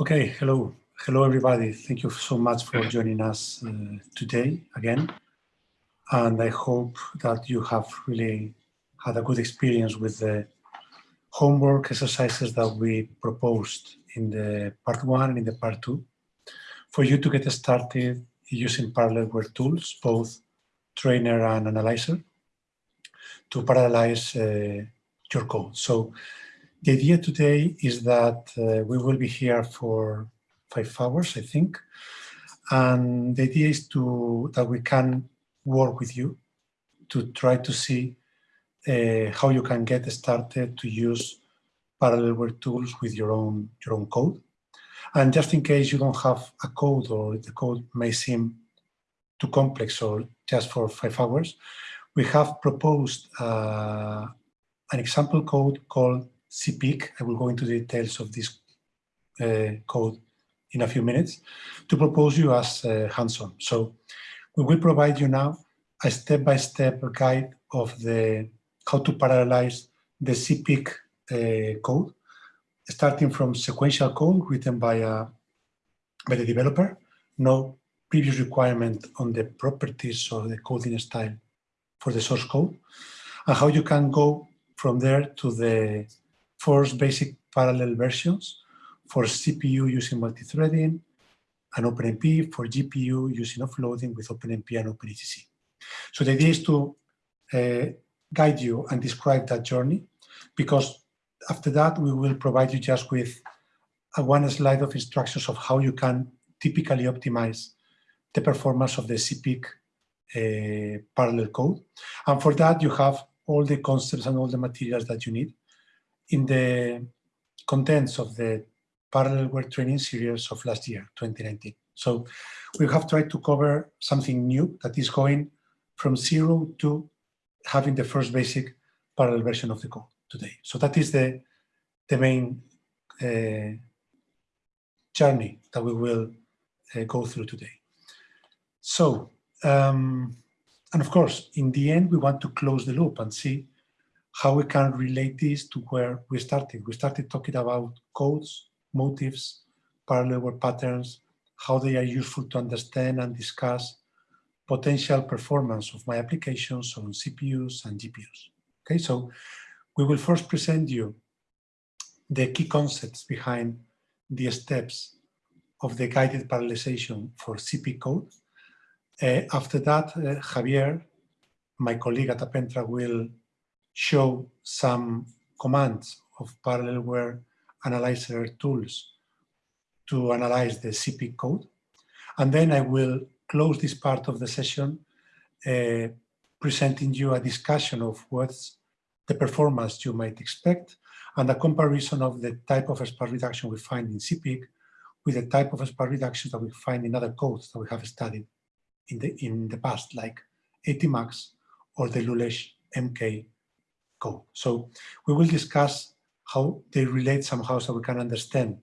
Okay, hello. Hello, everybody. Thank you so much for joining us uh, today again. And I hope that you have really had a good experience with the homework exercises that we proposed in the part one and in the part two for you to get started using Parallelware tools, both trainer and analyzer, to parallelize uh, your code. So the idea today is that uh, we will be here for five hours, I think. And the idea is to that we can work with you to try to see uh, how you can get started to use parallel Parallelware tools with your own your own code. And just in case you don't have a code or the code may seem too complex or just for five hours, we have proposed uh, an example code called ZPIC. I will go into the details of this uh, code in a few minutes to propose you as uh, hands-on. So we will provide you now a step-by-step -step guide of the how to parallelize the ZPIC uh, code, starting from sequential code written by, a, by the developer, no previous requirement on the properties or the coding style for the source code, and how you can go from there to the first basic parallel versions for CPU using multi-threading and OpenMP for GPU using offloading with OpenMP and OpenACC. So the idea is to uh, guide you and describe that journey because after that we will provide you just with a one slide of instructions of how you can typically optimize the performance of the ZPIC uh, parallel code. And for that you have all the concepts and all the materials that you need in the contents of the Parallelware training series of last year, 2019. So we have tried to cover something new that is going from zero to having the first basic parallel version of the code today. So that is the, the main uh, journey that we will uh, go through today. So, um, and of course, in the end, we want to close the loop and see how we can relate this to where we started. We started talking about codes, motifs, Parallelware patterns, how they are useful to understand and discuss potential performance of my applications on CPUs and GPUs. Okay, so we will first present you the key concepts behind the steps of the guided parallelization for CP code. Uh, after that, uh, Javier, my colleague at Appentra, will show some commands of Parallelware analyzer tools to analyze the CP code. And then I will close this part of the session uh, presenting you a discussion of what's the performance you might expect and a comparison of the type of sparse reduction we find in ZPIC with the type of sparse reductions that we find in other codes that we have studied in the, in the past, like ATMUX or the Lulesh MK So we will discuss how they relate somehow so we can understand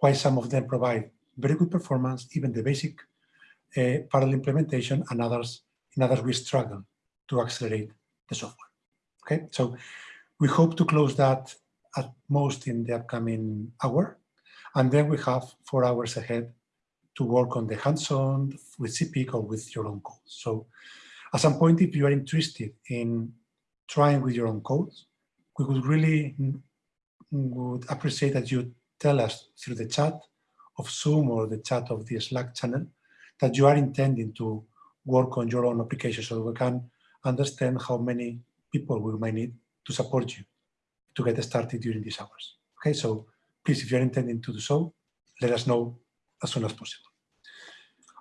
why some of them provide very good performance, even the basic uh, parallel implementation, and others, in others we struggle to accelerate the software. Okay, so we hope to close that at most in the upcoming hour, and then we have four hours ahead to work on the hands-on with ZPIC or with your own code. So at some point, if you are interested in trying with your own code, we would really would appreciate that you tell us through the chat of Zoom or the chat of the Slack channel that you are intending to work on your own application so we can understand how many people we might need to support you to get started during these hours. Okay, so please, if you're intending to do so, let us know as soon as possible.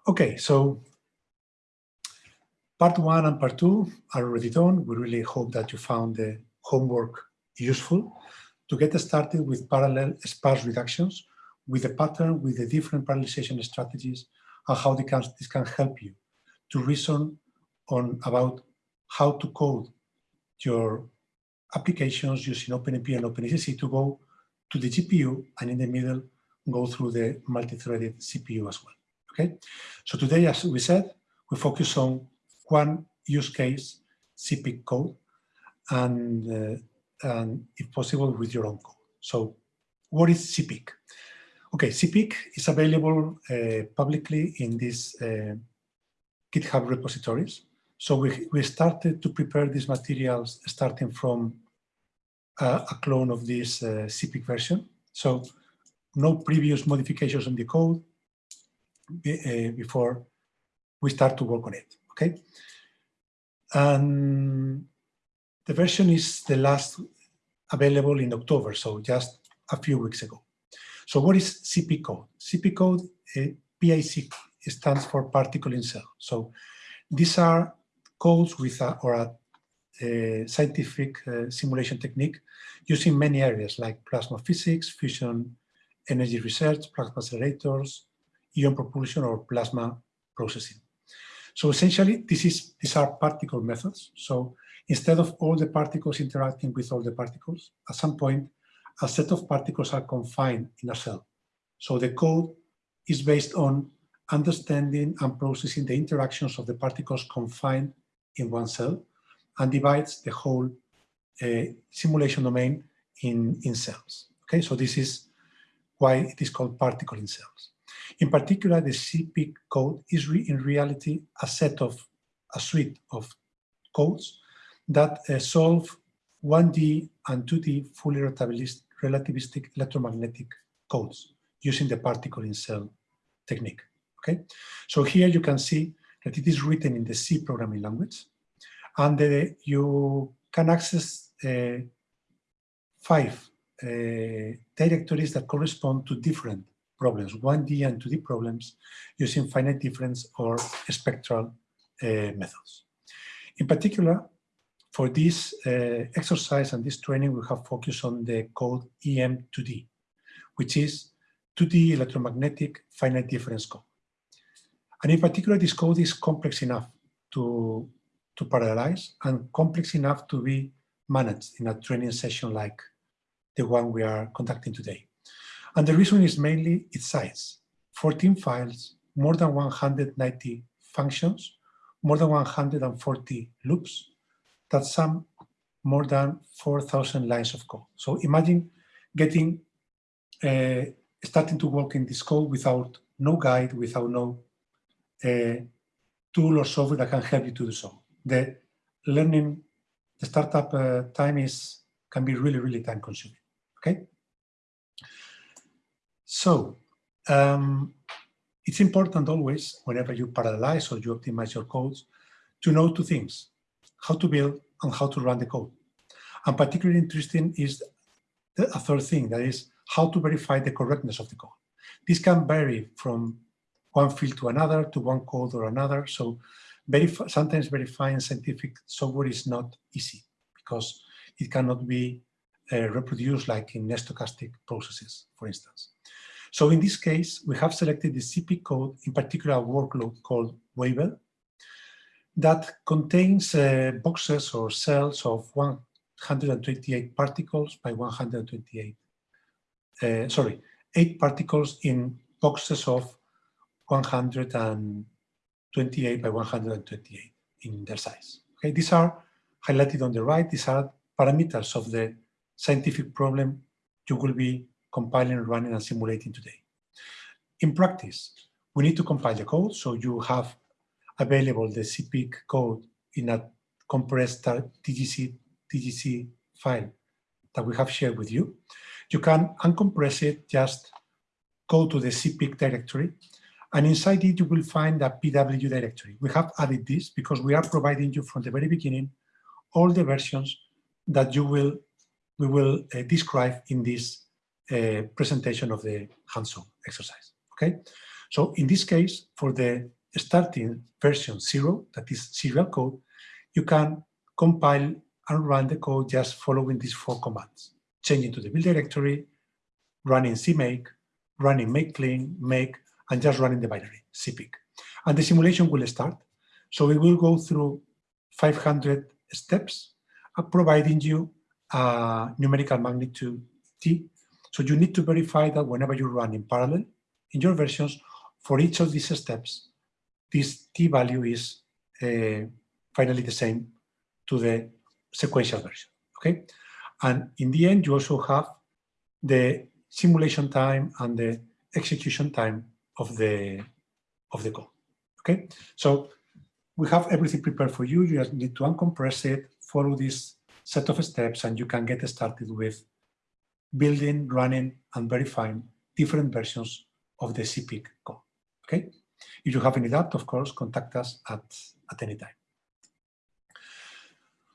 Okay, so part one and part two are already done. We really hope that you found the homework useful to get started with parallel sparse reductions with a pattern with the different parallelization strategies and how can, this can help you to reason on about how to code your applications using OpenMP and OpenACC to go to the GPU and in the middle go through the multi-threaded CPU as well. Okay, so today, as we said, we focus on one use case, ZPIC code, and, uh, and if possible, with your own code. So what is ZPIC? Okay, ZPIC is available uh, publicly in these uh, GitHub repositories. So we, we started to prepare these materials starting from uh, a clone of this uh, ZPIC version. So no previous modifications on the code uh, before we start to work on it, okay? And the version is the last available in October, so just a few weeks ago. So what is CP code? CP code, uh, PIC stands for particle in cell. So these are codes with a, or a, a scientific uh, simulation technique using many areas like plasma physics, fusion energy research, plasma accelerators, ion propulsion, or plasma processing. So essentially, this is these are particle methods. So instead of all the particles interacting with all the particles, at some point, a set of particles are confined in a cell. So the code is based on understanding and processing the interactions of the particles confined in one cell and divides the whole uh, simulation domain in, in cells. Okay, so this is why it is called particle in cells. In particular, the ZPIC code is re in reality a set of, a suite of codes that uh, solve 1D and 2D fully relativistic electromagnetic codes using the particle in cell technique. Okay, so here you can see that it is written in the C programming language, and you can access uh, five uh, directories that correspond to different problems, 1D and 2D problems, using finite difference or spectral uh, methods. In particular, for this uh, exercise and this training, we have focused on the code EM2D, which is 2D electromagnetic finite difference code. And in particular, this code is complex enough to, to parallelize and complex enough to be managed in a training session like the one we are conducting today. And the reason is mainly its size, 14 files, more than 190 functions, more than 140 loops, that sum more than 4,000 lines of code. So imagine getting, uh, starting to work in this code without no guide, without no uh, tool or software that can help you to do so. The learning, the startup uh, time is can be really, really time consuming. Okay. So um, it's important always, whenever you parallelize or you optimize your codes, to know two things how to build and how to run the code. And particularly interesting is the, a third thing, that is how to verify the correctness of the code. This can vary from one field to another, to one code or another. So sometimes verifying scientific software is not easy because it cannot be uh, reproduced like in stochastic processes, for instance. So in this case, we have selected the CP code, in particular a workload called Weibel, that contains uh, boxes or cells of 128 particles by 128, uh, sorry, eight particles in boxes of 128 by 128 in their size. Okay, these are highlighted on the right. These are parameters of the scientific problem you will be compiling, running, and simulating today. In practice, we need to compile the code, so you have available the ZPIC code in a compressed TGZ, TGZ file that we have shared with you. You can uncompress it, just go to the ZPIC directory, and inside it you will find a PW directory. We have added this because we are providing you from the very beginning all the versions that you will we will uh, describe in this uh, presentation of the hands-on exercise. Okay, so in this case, for the starting version zero, that is serial code, you can compile and run the code just following these four commands. Changing to the build directory, running cmake, running make clean, make, and just running the binary, zpic. And the simulation will start. So we will go through 500 steps, uh, providing you a numerical magnitude t. So you need to verify that whenever you run in parallel in your versions, for each of these steps, this t-value is uh, finally the same to the sequential version, okay? And in the end, you also have the simulation time and the execution time of the of the code. Okay, so we have everything prepared for you. You just need to uncompress it, follow this set of steps, and you can get started with building, running, and verifying different versions of the ZPIC code. Okay, if you have any doubt, of course, contact us at at any time.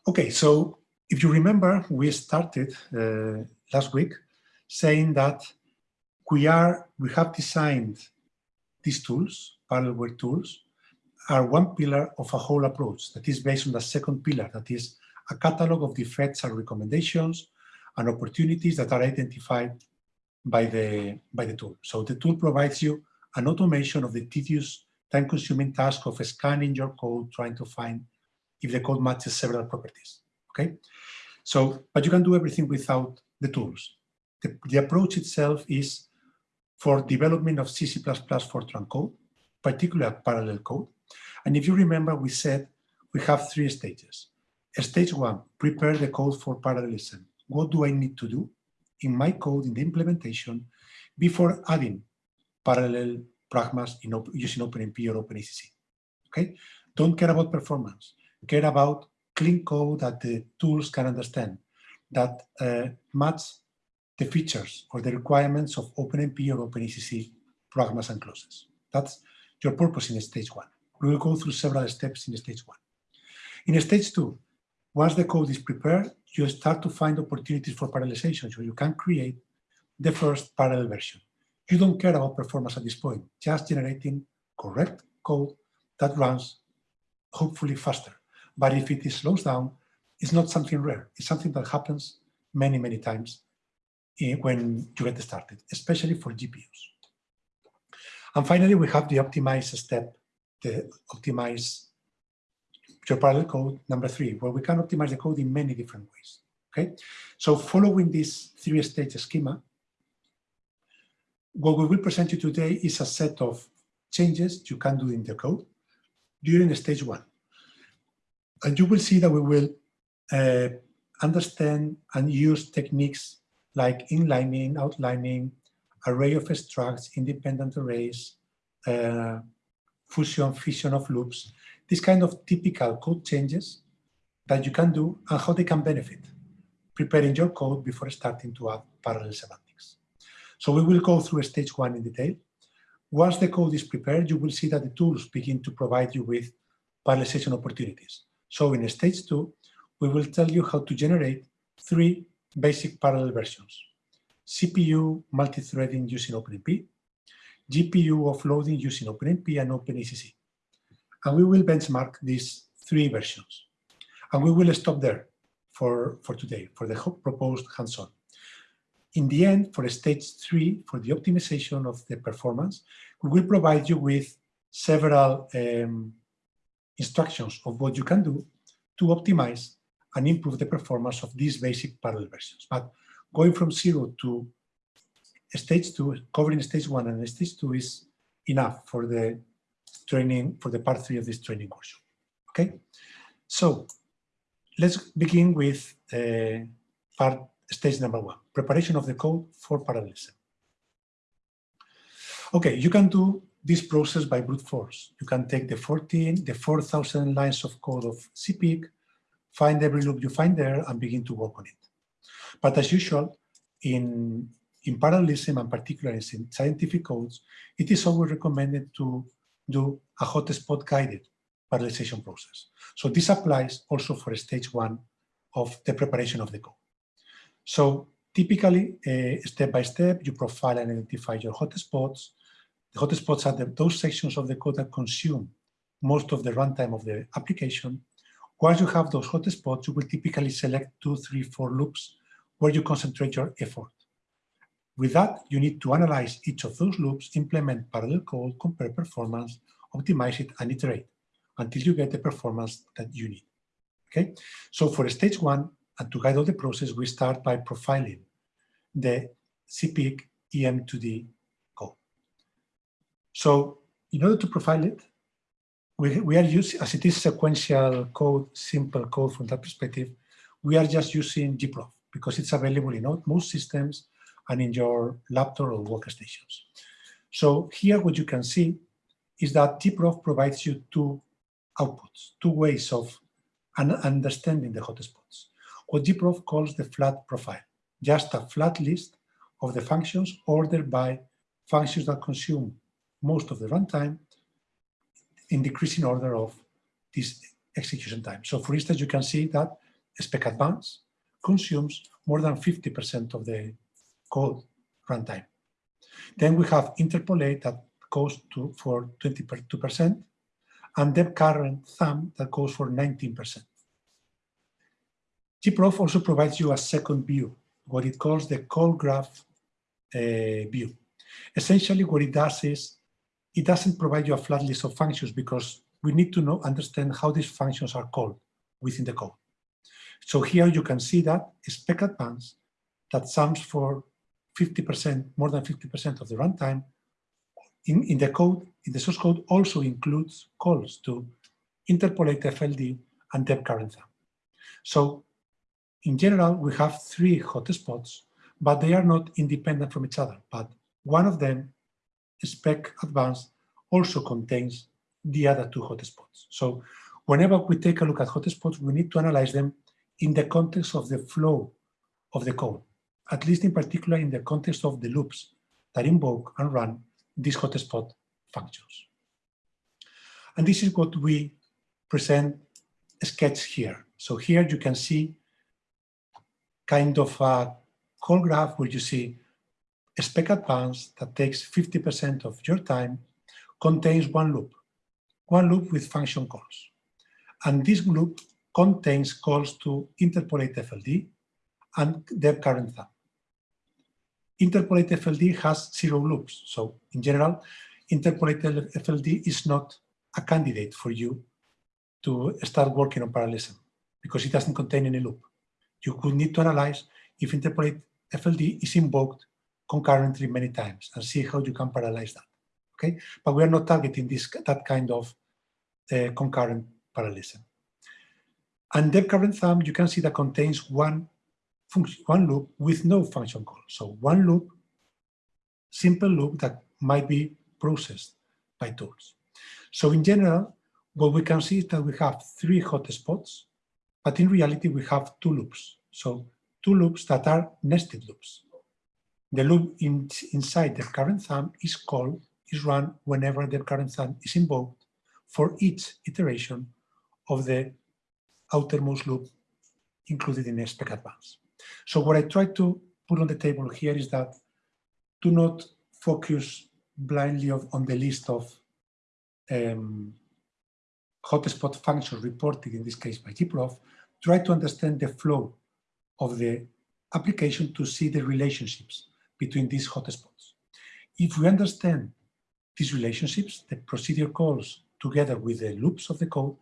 Okay, so if you remember, we started uh, last week saying that we are we have designed these tools, parallelware tools, are one pillar of a whole approach that is based on the second pillar, that is a catalog of defects and recommendations and opportunities that are identified by the, by the tool. So the tool provides you an automation of the tedious time-consuming task of scanning your code, trying to find if the code matches several properties, okay? So, but you can do everything without the tools. The, the approach itself is for development of C++ Fortran code, particularly parallel code. And if you remember, we said we have three stages. Stage one, prepare the code for parallelism. What do I need to do in my code, in the implementation, before adding parallel pragmas in using OpenMP or OpenACC? Okay? Don't care about performance. Care about clean code that the tools can understand, that uh, match the features or the requirements of OpenMP or OpenACC pragmas and clauses. That's your purpose in stage one. We will go through several steps in stage one. In stage two, once the code is prepared, you start to find opportunities for parallelization, so you can create the first parallel version. You don't care about performance at this point, just generating correct code that runs hopefully faster. But if it slows down, it's not something rare. It's something that happens many, many times eh, when you get started, especially for GPUs. And finally, we have the optimize step, the optimize your parallel code number three, where we can optimize the code in many different ways. Okay, so following this three-stage schema, what we will present you today is a set of changes you can do in the code during stage one. And you will see that we will uh, understand and use techniques like inlining, outlining, array of structs, independent arrays, uh, fusion, fission of loops, these kind of typical code changes that you can do and how they can benefit preparing your code before starting to add parallel semantics. So we will go through stage one in detail. Once the code is prepared, you will see that the tools begin to provide you with parallelization opportunities. So in stage two, we will tell you how to generate three basic parallel versions. CPU multi-threading using OpenMP, GPU offloading using OpenMP and OpenACC and we will benchmark these three versions. And we will stop there for, for today, for the proposed hands-on. In the end, for stage three, for the optimization of the performance, we will provide you with several um, instructions of what you can do to optimize and improve the performance of these basic parallel versions. But going from zero to stage two, covering stage one and stage two is enough for the training for the part three of this training course. Okay, so let's begin with uh, part stage number one, preparation of the code for parallelism. Okay, you can do this process by brute force. You can take the 14, the 4,000 lines of code of ZPIC, find every loop you find there and begin to work on it. But as usual, in, in parallelism and particularly in scientific codes, it is always recommended to do a hotspot guided parallelization process. So this applies also for stage one of the preparation of the code. So typically, uh, step by step, you profile and identify your hotspots. The hotspots are the, those sections of the code that consume most of the runtime of the application. Once you have those hotspots, you will typically select two, three, four loops where you concentrate your effort. With that, you need to analyze each of those loops, implement parallel code, compare performance, optimize it, and iterate until you get the performance that you need. Okay, so for stage one, and to guide all the process, we start by profiling the ZPIC EM2D code. So in order to profile it, we, we are using, as it is sequential code, simple code from that perspective, we are just using gprof because it's available in most systems and in your laptop or workstations. So here what you can see is that gprof provides you two outputs, two ways of understanding the hotspots. What gprof calls the flat profile, just a flat list of the functions ordered by functions that consume most of the runtime in decreasing order of this execution time. So for instance, you can see that spec advance consumes more than 50% of the code runtime. Then we have interpolate that goes to for 22% and deb current thumb that goes for 19%. gprof also provides you a second view, what it calls the call graph uh, view. Essentially what it does is it doesn't provide you a flat list of functions because we need to know understand how these functions are called within the code. So here you can see that spec advance that sums for 50%, more than 50% of the runtime in, in the code, in the source code also includes calls to interpolate FLD and thumb. So in general, we have three hotspots, but they are not independent from each other. But one of them, spec advanced, also contains the other two hotspots. So whenever we take a look at hotspots, we need to analyze them in the context of the flow of the code, at least in particular in the context of the loops that invoke and run these hotspot functions. And this is what we present a sketch here. So here you can see kind of a call graph where you see a spec advance that takes 50% of your time contains one loop, one loop with function calls. And this loop contains calls to interpolate FLD and deb current thumb. Interpolate FLD has zero loops. So in general, interpolate FLD is not a candidate for you to start working on parallelism because it doesn't contain any loop. You could need to analyze if interpolate FLD is invoked concurrently many times and see how you can parallelize that. Okay, but we are not targeting this that kind of uh, concurrent parallelism. And current thumb, you can see that contains one one loop with no function call. So one loop, simple loop that might be processed by tools. So in general, what we can see is that we have three hotspots, but in reality we have two loops. So two loops that are nested loops. The loop in, inside the current thumb is called, is run whenever the current thumb is invoked for each iteration of the outermost loop included in spec advance. So what I try to put on the table here is that do not focus blindly on the list of um, hotspot functions reported, in this case by gprof, try to understand the flow of the application to see the relationships between these hotspots. If we understand these relationships, the procedure calls together with the loops of the code,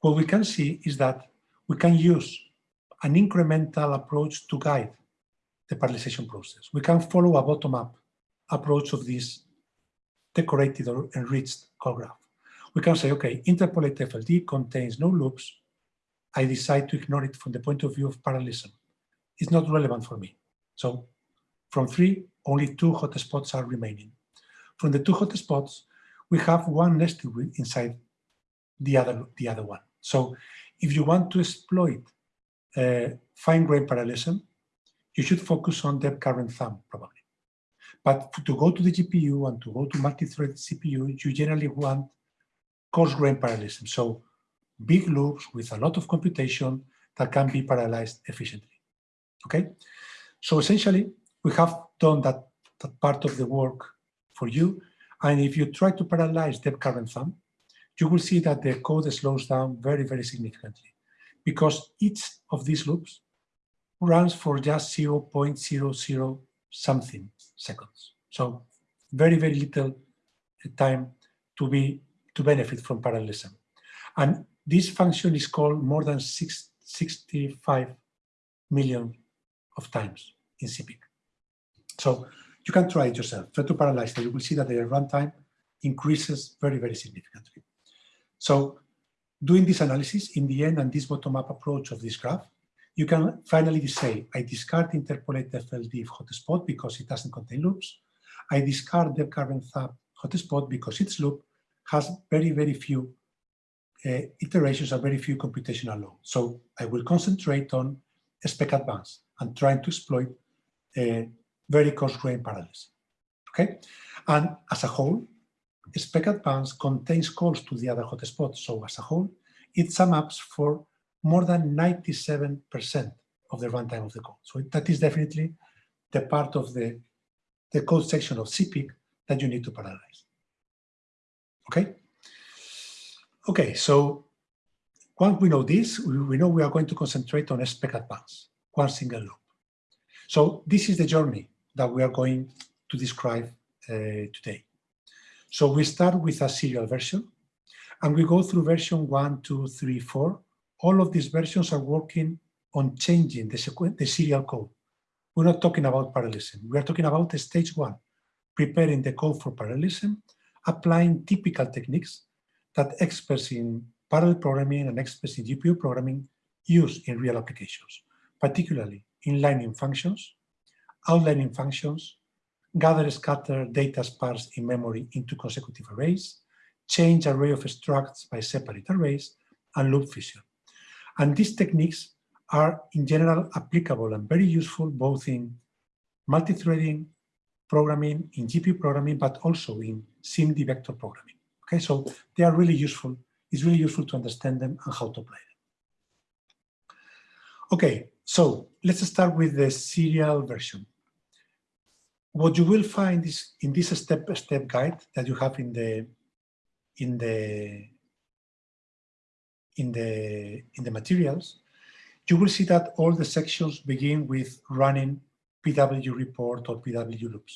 what we can see is that we can use an incremental approach to guide the parallelization process. We can follow a bottom-up approach of this decorated or enriched call graph. We can say, okay, interpolate FLD contains no loops. I decide to ignore it from the point of view of parallelism. It's not relevant for me. So from three, only two hotspots are remaining. From the two hotspots, we have one nested inside the other, the other one. So if you want to exploit uh, fine-grained parallelism, you should focus on deb current thumb, probably. But to go to the GPU and to go to multi-threaded CPU, you generally want coarse-grained parallelism. So big loops with a lot of computation that can be parallelized efficiently. Okay? So essentially, we have done that, that part of the work for you. And if you try to parallelize deb current thumb, you will see that the code slows down very, very significantly because each of these loops runs for just 0.00 something seconds. So very, very little uh, time to be to benefit from parallelism. And this function is called more than six, 65 million of times in ZPIC. So you can try it yourself. Try to parallelize it. You will see that the runtime increases very, very significantly. So doing this analysis in the end and this bottom-up approach of this graph, you can finally say, I discard interpolate FLD hotspot because it doesn't contain loops. I discard the current sub hotspot because its loop has very, very few uh, iterations and very few computational load. So I will concentrate on spec advance and trying to exploit a very coarse-grained parallelism. Okay, and as a whole, spec advance contains calls to the other hotspots. So as a whole, it sums up for more than 97% of the runtime of the code. So that is definitely the part of the, the code section of ZPIC that you need to parallelize. Okay? Okay, so once we know this, we, know we are going to concentrate on spec advance, one single loop. So this is the journey that we are going to describe uh, today. So we start with a serial version, and we go through version one, two, three, four. All of these versions are working on changing the, the serial code. We're not talking about parallelism. We are talking about the stage one, preparing the code for parallelism, applying typical techniques that experts in parallel programming and experts in GPU programming use in real applications, particularly inlining functions, outlining functions, gather scatter data sparse in memory into consecutive arrays, change array of structs by separate arrays, and loop fission. And these techniques are in general applicable and very useful both in multi-threading programming, in GPU programming, but also in SIMD vector programming. Okay, so they are really useful. It's really useful to understand them and how to apply them. Okay, so let's start with the serial version. What you will find is in this step-by-step -step guide that you have in the in the in the in the materials, you will see that all the sections begin with running PW report or PW loops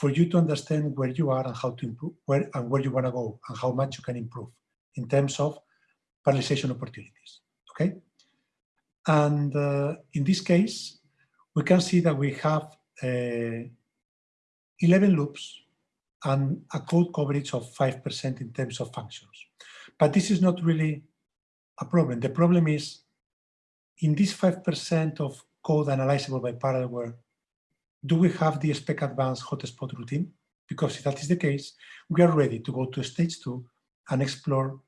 for you to understand where you are and how to improve, where and where you want to go and how much you can improve in terms of parallelization opportunities. Okay, and uh, in this case, we can see that we have uh, 11 loops and a code coverage of 5% in terms of functions. But this is not really a problem. The problem is in this 5% of code analyzable by parallelware, do we have the spec advanced hotspot routine? Because if that is the case, we are ready to go to stage two and explore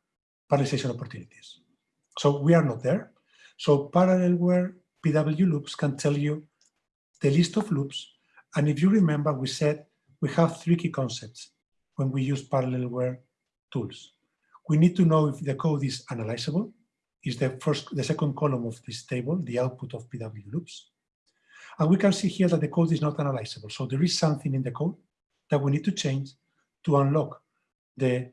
parallelization opportunities. So we are not there. So parallelware PW loops can tell you the list of loops and if you remember, we said we have three key concepts when we use parallelware tools. We need to know if the code is analyzable, is the first, the second column of this table, the output of PW loops. And we can see here that the code is not analyzable. So there is something in the code that we need to change to unlock the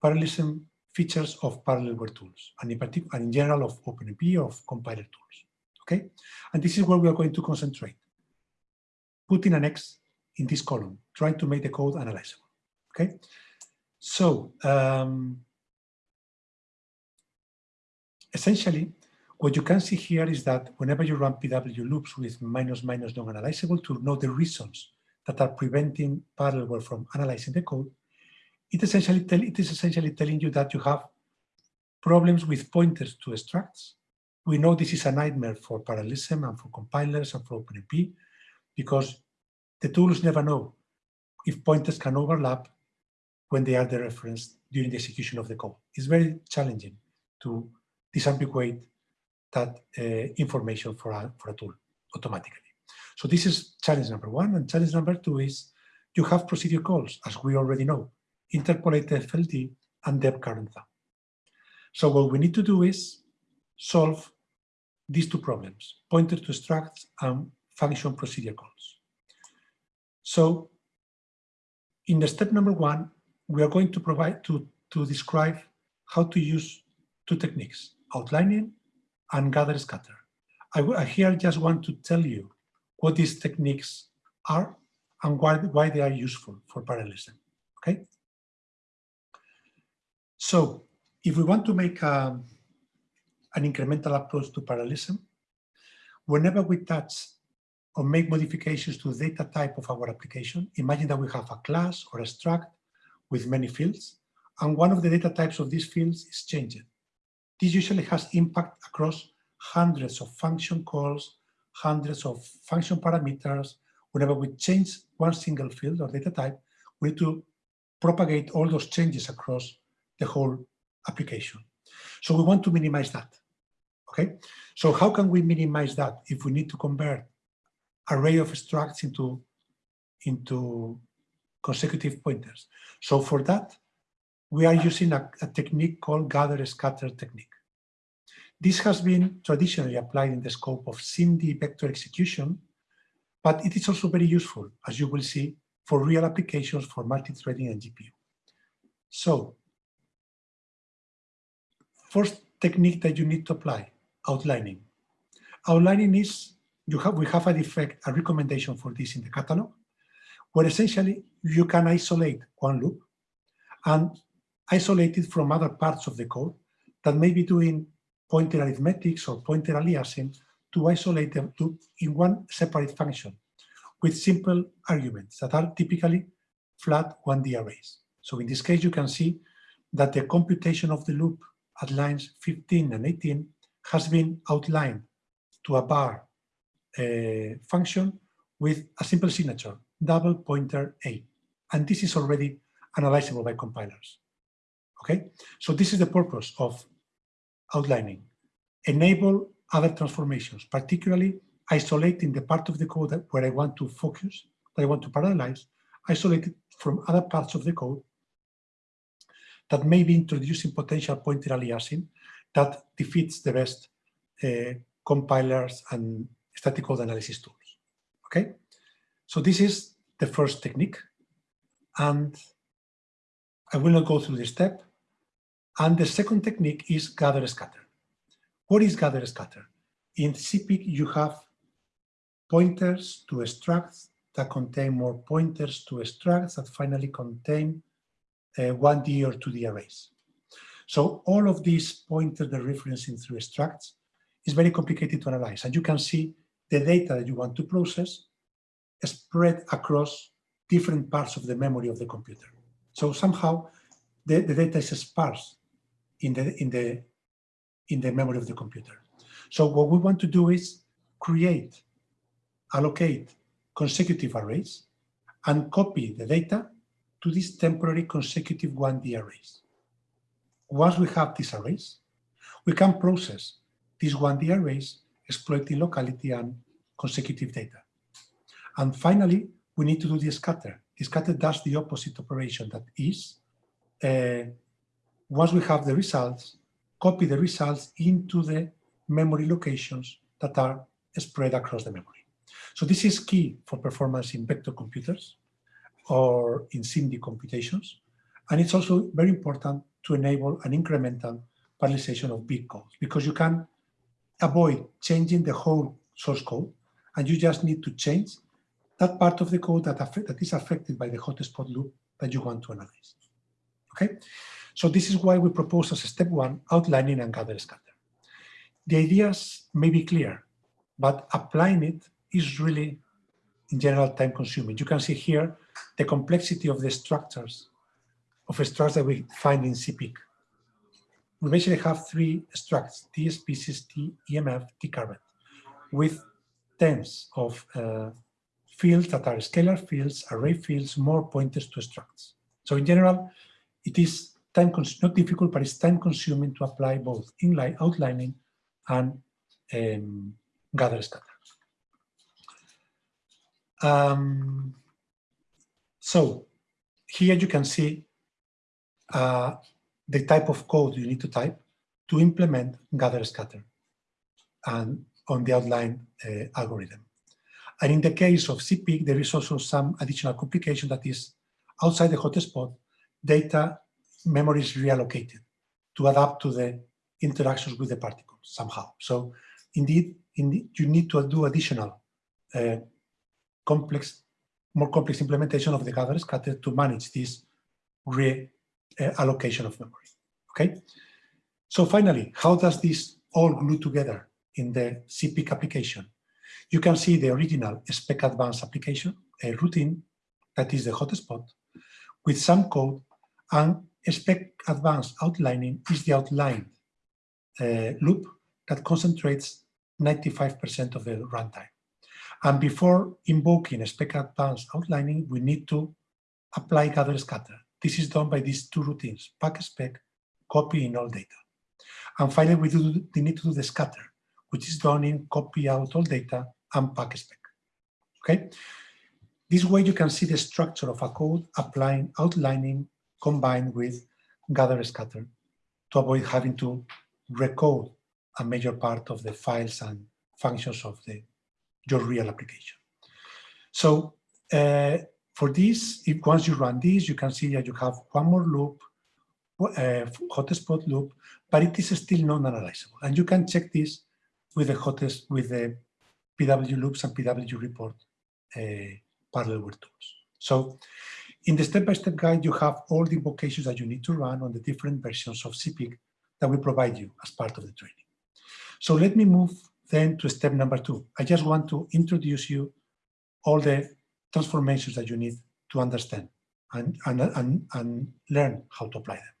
parallelism features of parallelware tools, and in particular, and in general of OpenMP or of compiler tools. Okay, and this is where we are going to concentrate putting an X in this column, trying to make the code analyzable. Okay, so um, essentially, what you can see here is that whenever you run PW loops with minus minus non-analyzable to know the reasons that are preventing parallelware from analyzing the code, it essentially tell, it is essentially telling you that you have problems with pointers to structs. We know this is a nightmare for parallelism and for compilers and for OpenMP because the tools never know if pointers can overlap when they are the reference during the execution of the code. It's very challenging to disambiguate that uh, information for a, for a tool automatically. So this is challenge number one. And challenge number two is you have procedure calls, as we already know, interpolate FLD and dep current. So what we need to do is solve these two problems, pointer to structs and function procedure calls. So in the step number one, we are going to provide to, to describe how to use two techniques, outlining and gather scatter. I, I here just want to tell you what these techniques are and why, why they are useful for parallelism, okay? So if we want to make a, um, an incremental approach to parallelism, whenever we touch or make modifications to the data type of our application, imagine that we have a class or a struct with many fields, and one of the data types of these fields is changed. This usually has impact across hundreds of function calls, hundreds of function parameters, whenever we change one single field or data type, we need to propagate all those changes across the whole application. So we want to minimize that. Okay, so how can we minimize that if we need to convert array of structs into, into consecutive pointers? So for that, we are using a, a technique called gather scatter technique. This has been traditionally applied in the scope of SIMD vector execution, but it is also very useful, as you will see, for real applications for multi-threading and GPU. So, first technique that you need to apply, outlining. Outlining is, you have, we have a defect, a recommendation for this in the catalog, where essentially you can isolate one loop and isolate it from other parts of the code that may be doing pointer arithmetics or pointer aliasing to isolate them to in one separate function with simple arguments that are typically flat 1D arrays. So in this case, you can see that the computation of the loop at lines 15 and 18 has been outlined to a bar uh, function with a simple signature, double pointer A. And this is already analyzable by compilers. Okay, so this is the purpose of outlining. Enable other transformations, particularly isolating the part of the code where I want to focus, that I want to parallelize, isolate it from other parts of the code that may be introducing potential pointer aliasing that defeats the best uh, compilers and static code analysis tools. Okay, so this is the first technique, and I will not go through this step. And the second technique is gather scatter. What is gather scatter? In ZPIC, you have pointers to structs that contain more pointers to structs that finally contain uh, 1D or 2D arrays. So all of these pointers that referencing through structs is very complicated to analyze. And you can see the data that you want to process spread across different parts of the memory of the computer. So somehow the, the data is sparse in the, in, the, in the memory of the computer. So what we want to do is create, allocate consecutive arrays and copy the data to these temporary consecutive 1D arrays. Once we have these arrays, we can process these 1D arrays exploiting locality and consecutive data. And finally, we need to do the scatter. The scatter does the opposite operation that is, uh, once we have the results, copy the results into the memory locations that are spread across the memory. So this is key for performance in vector computers or in SIMD computations. And it's also very important to enable an incremental parallelization of big codes because you can avoid changing the whole source code and you just need to change that part of the code that, that is affected by the hotspot loop that you want to analyze. Okay, so this is why we propose as a step one, outlining and gather scatter. The ideas may be clear, but applying it is really, in general, time consuming. You can see here the complexity of the structures, of structures that we find in ZPIC. We basically have three structs, T species, T EMF, T current, with tens of uh, fields that are scalar fields, array fields, more pointers to structs. So in general, it is time not difficult, but it's time consuming to apply both inline outlining and um, gather scatter. Um, so here you can see uh, the type of code you need to type to implement gather scatter and on the outline uh, algorithm. And in the case of ZPIC, there is also some additional complication that is outside the hotspot, data memory is reallocated to adapt to the interactions with the particles somehow. So indeed, indeed you need to do additional uh, complex, more complex implementation of the gather scatter to manage this reallocation uh, of memory. Okay. So finally, how does this all glue together in the ZPIC application? You can see the original spec advanced application, a routine that is the hotspot with some code and spec advanced outlining is the outlined uh, loop that concentrates 95% of the runtime. And before invoking spec advanced outlining, we need to apply gather scatter. This is done by these two routines, pack spec, copy in all data. And finally, we, do, we need to do the scatter, which is done in copy out all data and pack spec. Okay. This way you can see the structure of a code applying outlining combined with gather scatter to avoid having to recode a major part of the files and functions of the your real application. So uh, for this, if once you run this, you can see that you have one more loop, uh, hotspot loop, but it is still non-analyzable. And you can check this with the hottest with the PW loops and PW report uh, parallelware tools. So in the step-by-step -step guide, you have all the invocations that you need to run on the different versions of ZPIC that we provide you as part of the training. So let me move then to step number two. I just want to introduce you all the transformations that you need to understand and, and, and, and learn how to apply them.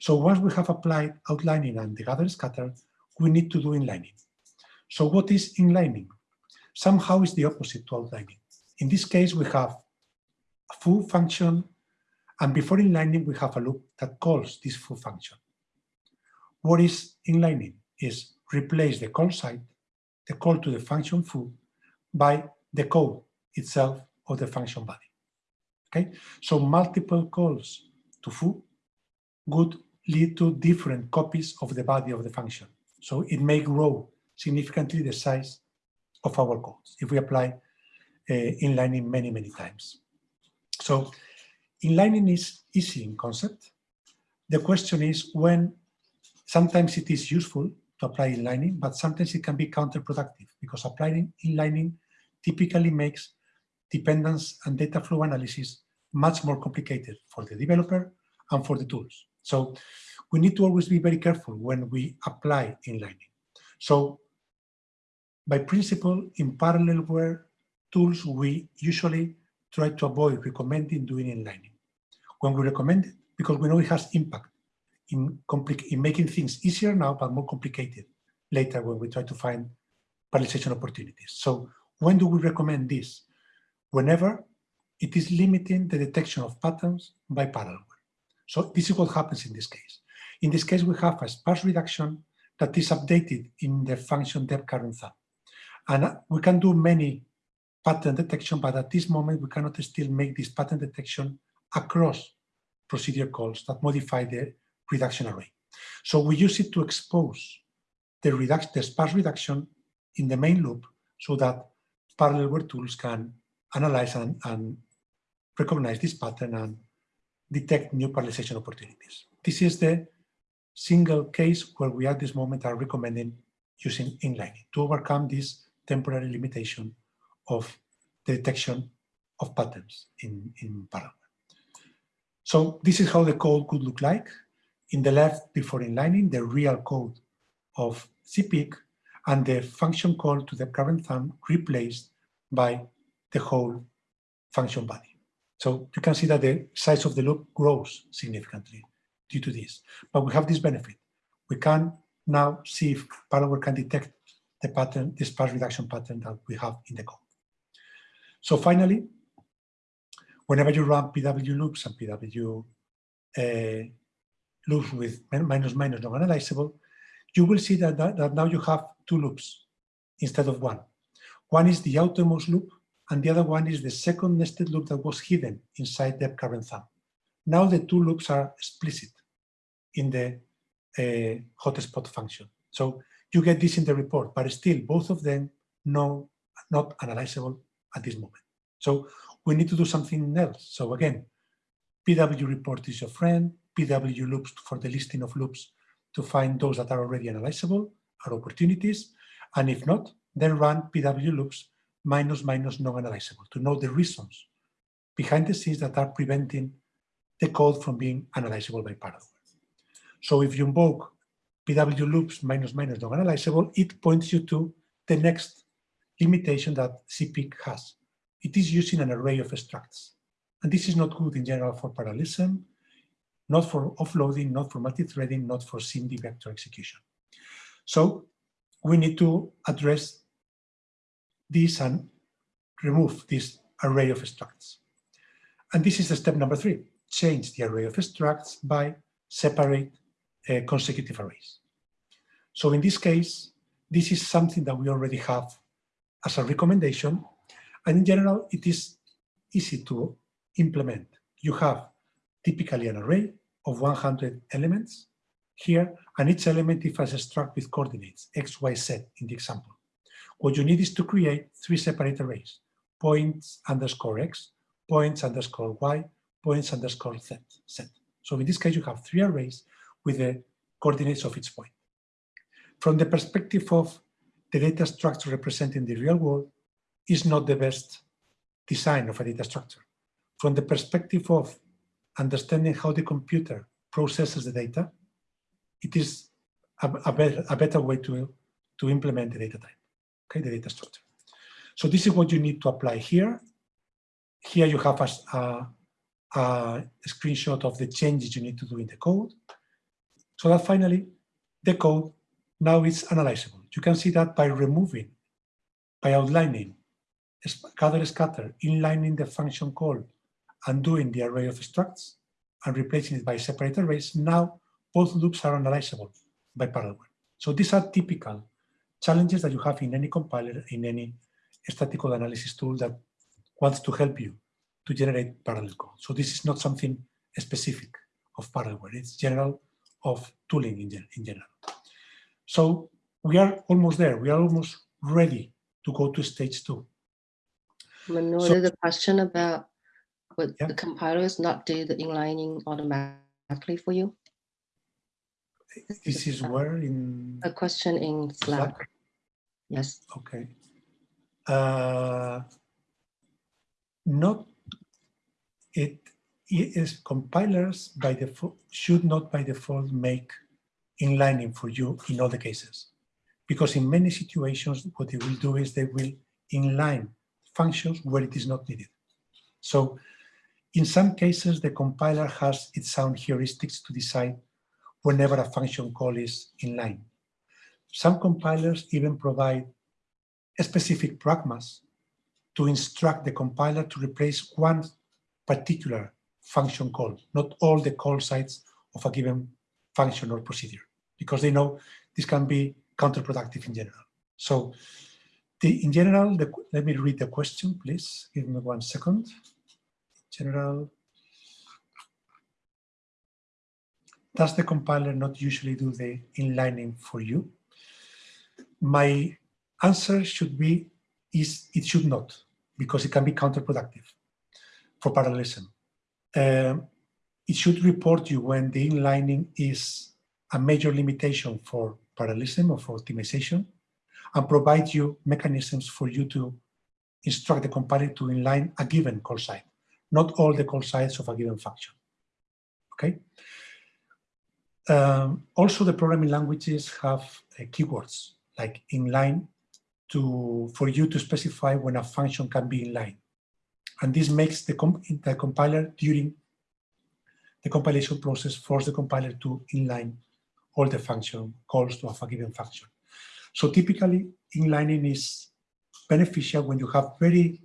So once we have applied outlining and the gather scatter, we need to do inlining. So what is inlining? Somehow is the opposite to outlining. In this case, we have a foo function, and before inlining, we have a loop that calls this foo function. What is inlining? Is replace the call site, the call to the function foo, by the code itself of the function body. Okay, so multiple calls to foo would lead to different copies of the body of the function. So it may grow significantly the size of our codes if we apply uh, inlining many, many times. So inlining is easy in concept. The question is when sometimes it is useful to apply inlining, but sometimes it can be counterproductive because applying inlining typically makes dependence and data flow analysis much more complicated for the developer and for the tools. So we need to always be very careful when we apply inlining. So by principle, in parallelware tools, we usually try to avoid recommending doing inlining. When we recommend it, because we know it has impact in, in making things easier now, but more complicated later when we try to find parallelization opportunities. So when do we recommend this? Whenever it is limiting the detection of patterns by parallelware. So this is what happens in this case. In this case, we have a sparse reduction that is updated in the function depth current. And uh, we can do many pattern detection, but at this moment, we cannot still make this pattern detection across procedure calls that modify the reduction array. So we use it to expose the, reduction, the sparse reduction in the main loop so that parallelware tools can analyze and, and recognize this pattern and detect new parallelization opportunities. This is the single case where we at this moment are recommending using inlining to overcome this temporary limitation of the detection of patterns in, in parallel. So this is how the code could look like. In the left, before inlining, the real code of ZPIC and the function call to the current thumb replaced by the whole function body. So you can see that the size of the loop grows significantly due to this. But we have this benefit. We can now see if Parallelware can detect the pattern, the sparse reduction pattern that we have in the code. So finally, whenever you run PW loops and PW uh, loops with minus minus non-analyzable, you will see that, that, that now you have two loops instead of one. One is the outermost loop, and the other one is the second nested loop that was hidden inside the current thumb. Now the two loops are explicit in the uh, hotspot function. So you get this in the report, but still both of them no, not analyzable at this moment. So we need to do something else. So again, PW report is your friend, PW loops for the listing of loops to find those that are already analyzable, are opportunities, and if not, then run PW loops minus minus non-analyzable to know the reasons behind the scenes that are preventing the code from being analyzable by Parallel. So if you invoke PW loops minus minus non-analyzable, it points you to the next limitation that ZPIC has. It is using an array of structs. And this is not good in general for parallelism, not for offloading, not for multi-threading, not for SIMD vector execution. So we need to address this and remove this array of structs. And this is the step number three, change the array of structs by separate uh, consecutive arrays. So in this case, this is something that we already have as a recommendation. And in general, it is easy to implement. You have typically an array of 100 elements here, and each element is a struct with coordinates, x, y, z in the example. What you need is to create three separate arrays, points underscore x, points underscore y, points underscore z. z. So in this case, you have three arrays with the coordinates of each point. From the perspective of the data structure representing the real world is not the best design of a data structure. From the perspective of understanding how the computer processes the data, it is a, a, better, a better way to, to implement the data type, okay, the data structure. So this is what you need to apply here. Here you have a, a, a screenshot of the changes you need to do in the code. So that finally, the code now is analyzable. You can see that by removing, by outlining, gather scatter, inlining the function call, and doing the array of structs, and replacing it by separate arrays, now both loops are analyzable by Parallel. So these are typical challenges that you have in any compiler, in any statistical analysis tool that wants to help you to generate parallel code. So this is not something specific of Parallelware. It's general of tooling in, in general. So we are almost there. We are almost ready to go to stage two. Manoj, So- there's a question about would Yeah. the compilers not do the inlining automatically for you? This is where in A question in Slack. Slack? Yes. Okay. Uh, not it, it is compilers by default should not by default make inlining for you in all the cases. Because in many situations, what they will do is they will inline functions where it is not needed. So in some cases, the compiler has its own heuristics to decide whenever a function call is inline. Some compilers even provide specific pragmas to instruct the compiler to replace one particular function call, not all the call sites of a given function or procedure, because they know this can be counterproductive in general. So the, in general, the, let me read the question, please. Give me one second. General, does the compiler not usually do the inlining for you? My answer should be is it should not, because it can be counterproductive for parallelism. Um, it should report you when the inlining is a major limitation for parallelism or for optimization and provide you mechanisms for you to instruct the compiler to inline a given call site, not all the call sites of a given function. Okay. Um, also, the programming languages have uh, keywords like inline to for you to specify when a function can be inline, and this makes the, comp the compiler during the compilation process force the compiler to inline all the function calls to a given function. So typically, inlining is beneficial when you have very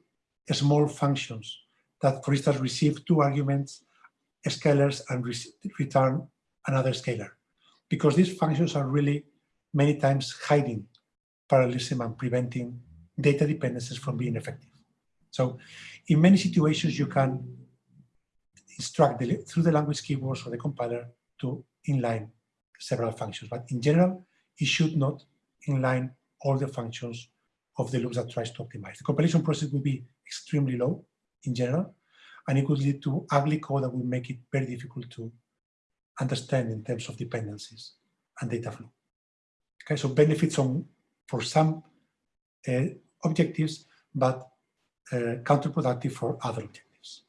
small functions that, for instance, receive two arguments, scalars, and re return another scalar, because these functions are really many times hiding parallelism and preventing data dependencies from being effective. So in many situations, you can instruct the, through the language keywords or the compiler to inline several functions. But in general, it should not inline all the functions of the loops that tries to optimize. The compilation process will be extremely low in general, and it could lead to ugly code that will make it very difficult to understand in terms of dependencies and data flow. Okay, so benefits on for some uh, objectives, but uh, counterproductive for other objectives.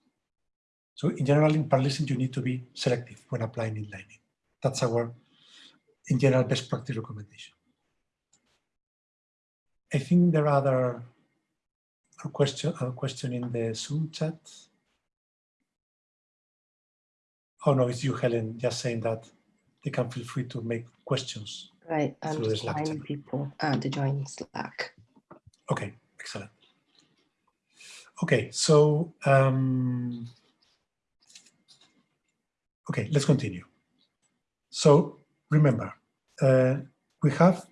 So in general, in parallelism, you need to be selective when applying inlining. That's our, in general, best practice recommendation. I think there are other question, question in the Zoom chat. Oh no, it's you, Helen, just saying that they can feel free to make questions. Right. I'm the just Slack reminding channel. people uh, to join Slack. Okay, excellent. Okay, so um, okay, let's continue. So remember, uh, we have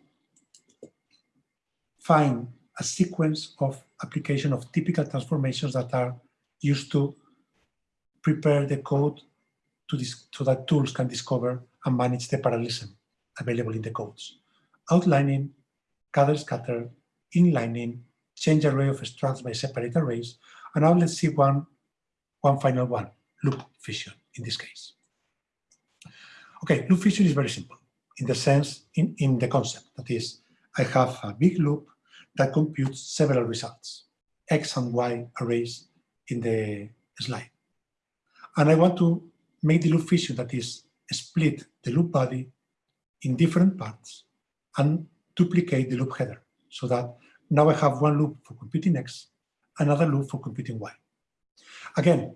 find a sequence of application of typical transformations that are used to prepare the code to this, so that tools can discover and manage the parallelism available in the codes. Outlining, gather scatter, inlining, change array of structs by separate arrays, and now let's see one, one final one, loop fission in this case. Okay, loop fission is very simple in the sense, in, in the concept, that is, I have a big loop that computes several results, X and Y arrays in the slide. And I want to make the loop fission that is split the loop body in different parts and duplicate the loop header so that now I have one loop for computing X, another loop for computing Y. Again,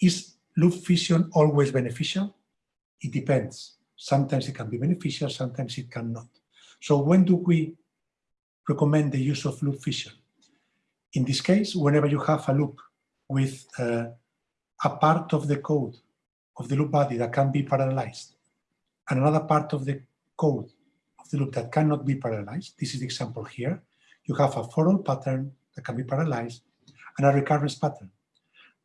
is loop fission always beneficial? It depends. Sometimes it can be beneficial, sometimes it cannot. So when do we recommend the use of loop fission? In this case, whenever you have a loop with uh, a part of the code of the loop body that can be parallelized and another part of the code of the loop that cannot be parallelized, this is the example here, you have a for all pattern that can be parallelized and a recurrence pattern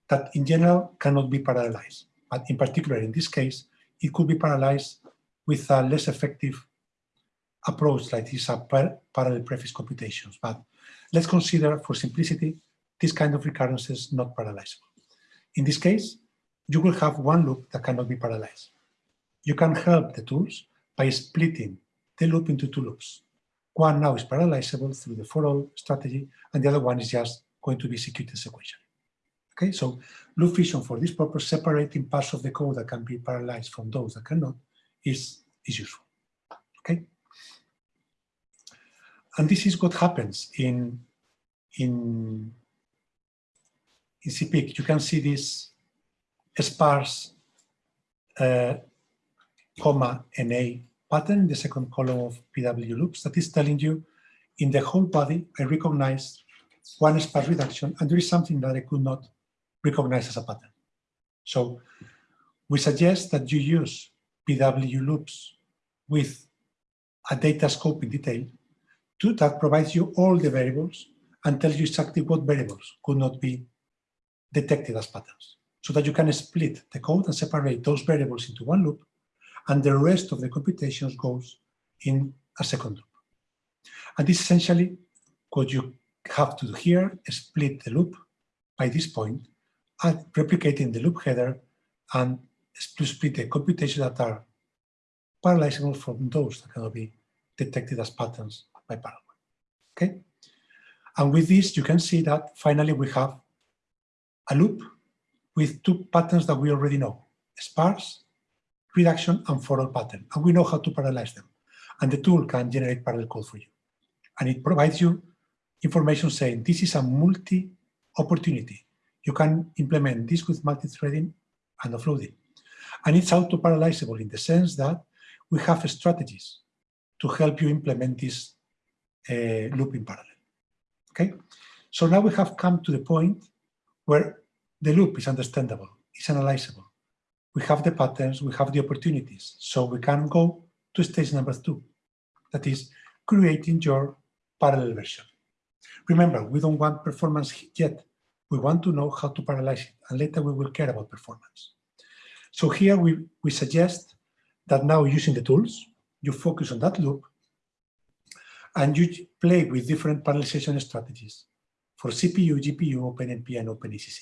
that in general cannot be parallelized. But in particular, in this case, it could be parallelized with a less effective approach like these a uh, par parallel prefix computations. But let's consider for simplicity, this kind of recurrences not parallelizable. In this case, you will have one loop that cannot be parallelized. You can help the tools by splitting the loop into two loops. One now is parallelizable through the for all strategy, and the other one is just going to be executed sequentially. Okay, so loop fission for this purpose, separating parts of the code that can be parallelized from those that cannot, is, is useful. Okay, and this is what happens in in in ZPIC. You can see this sparse uh, comma NA pattern in the second column of PW loops that is telling you in the whole body, I recognize one sparse reduction and there is something that I could not recognize as a pattern. So we suggest that you use PW loops with a data scope in detail to, that provides you all the variables and tells you exactly what variables could not be detected as patterns so that you can split the code and separate those variables into one loop and the rest of the computations goes in a second loop. And this essentially what you have to do here, split the loop by this point and replicating the loop header and split the computations that are parallelizable from those that cannot be detected as patterns by parallel. Okay? And with this, you can see that finally we have a loop with two patterns that we already know, sparse reduction and for pattern. And we know how to parallelize them. And the tool can generate parallel code for you. And it provides you information saying this is a multi-opportunity. You can implement this with multi-threading and offloading. And it's auto-parallelizable in the sense that we have strategies to help you implement this uh, loop in parallel. Okay, so now we have come to the point where the loop is understandable, it's analyzable, we have the patterns, we have the opportunities. So we can go to stage number two, that is creating your parallel version. Remember, we don't want performance yet. We want to know how to parallelize it, and later we will care about performance. So here we, we suggest that now using the tools, you focus on that loop, and you play with different parallelization strategies for CPU, GPU, OpenMP, and OpenACC.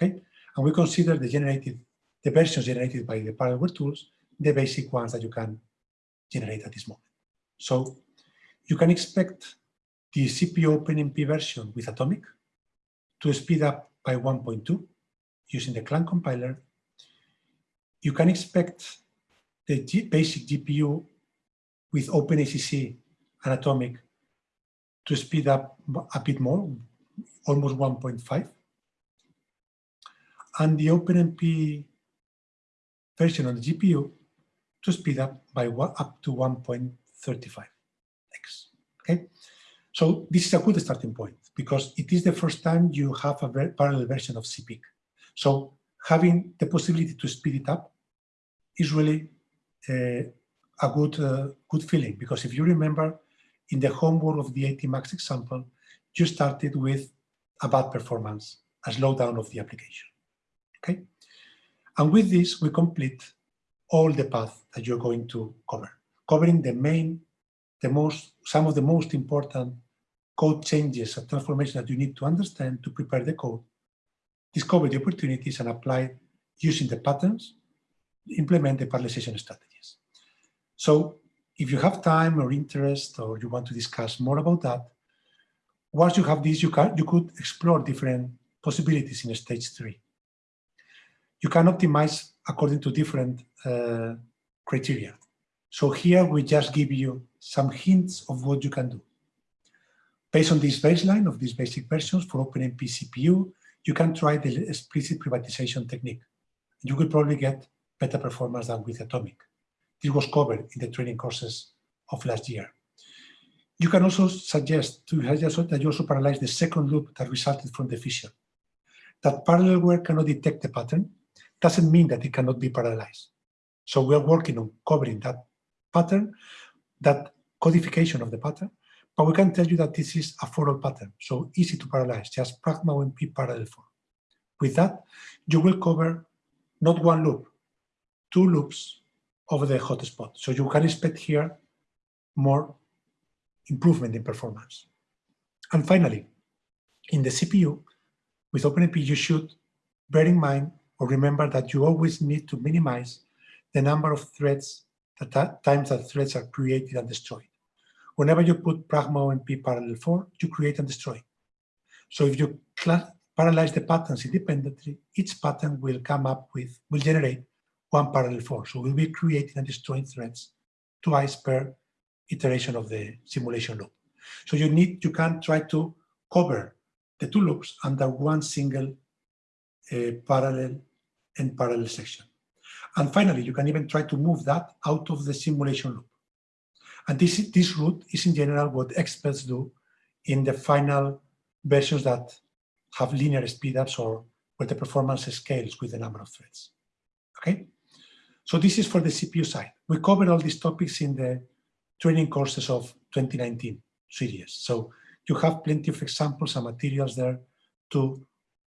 Okay, and we consider the generated the versions generated by the Parallelware tools, the basic ones that you can generate at this moment. So you can expect the CPU OpenMP version with Atomic to speed up by 1.2 using the Clang compiler. You can expect the G basic GPU with OpenACC and Atomic to speed up a bit more, almost 1.5. And the OpenMP version on the GPU to speed up by up to 1.35x. Okay, so this is a good starting point because it is the first time you have a very parallel version of ZPIC. So having the possibility to speed it up is really uh, a good, uh, good feeling because if you remember in the homework of the ATMUX example, you started with a bad performance, a slowdown of the application. Okay, and with this we complete all the path that you're going to cover, covering the main, the most, some of the most important code changes and transformations that you need to understand to prepare the code, discover the opportunities and apply using the patterns, implement the parallelization strategies. So if you have time or interest or you want to discuss more about that, once you have this, you, can, you could explore different possibilities in stage three. You can optimize according to different uh, criteria. So here we just give you some hints of what you can do. Based on this baseline of these basic versions for OpenMP CPU, you can try the explicit privatization technique. You will probably get better performance than with Atomic. This was covered in the training courses of last year. You can also suggest to that you also parallelize the second loop that resulted from the fission. That Parallelware cannot detect the pattern doesn't mean that it cannot be parallelized. So we are working on covering that pattern, that codification of the pattern, but we can tell you that this is a for all pattern, so easy to parallelize, just pragma OMP parallel for. With that, you will cover not one loop, two loops over the hotspot. So you can expect here more improvement in performance. And finally, in the CPU, with OpenMP, you should bear in mind or remember that you always need to minimize the number of threads, the times that threads are created and destroyed. Whenever you put Pragma OMP parallel for, you create and destroy. So if you parallelize the patterns independently, each pattern will come up with, will generate one parallel for. So we'll be creating and destroying threads twice per iteration of the simulation loop. So you need, you can try to cover the two loops under one single uh, parallel and parallel section. And finally, you can even try to move that out of the simulation loop. And this, this route is in general what experts do in the final versions that have linear speedups or where the performance scales with the number of threads. Okay? So this is for the CPU side. We covered all these topics in the training courses of 2019 series. So you have plenty of examples and materials there to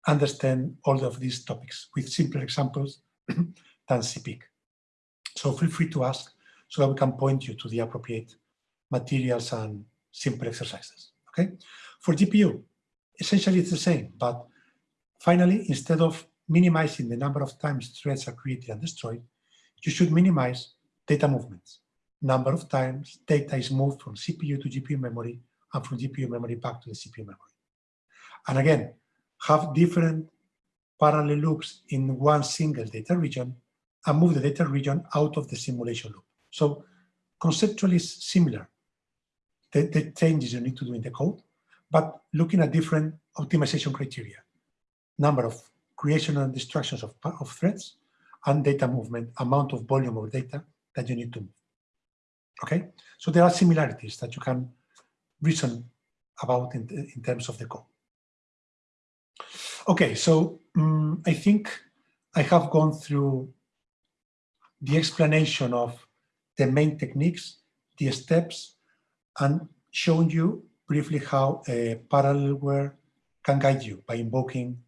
understand all of these topics with simpler examples than ZPIC. So feel free to ask so that we can point you to the appropriate materials and simple exercises. Okay. For GPU, essentially it's the same, but finally, instead of minimizing the number of times threads are created and destroyed, you should minimize data movements. Number of times data is moved from CPU to GPU memory and from GPU memory back to the CPU memory. And again, have different parallel loops in one single data region and move the data region out of the simulation loop. So conceptually similar, the, the changes you need to do in the code, but looking at different optimization criteria, number of creation and destructions of, of threads, and data movement, amount of volume of data that you need to move. Okay, so there are similarities that you can reason about in, in terms of the code. Okay, so um, I think I have gone through the explanation of the main techniques, the steps, and shown you briefly how a parallelware can guide you by invoking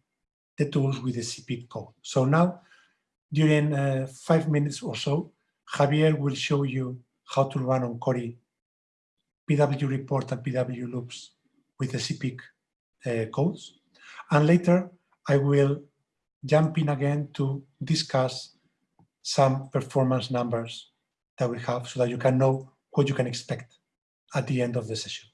the tools with the ZPIC code. So now, during uh, five minutes or so, Javier will show you how to run on Cori PW report and PW loops with the ZPIC uh, codes. And later, I will jump in again to discuss some performance numbers that we have so that you can know what you can expect at the end of the session.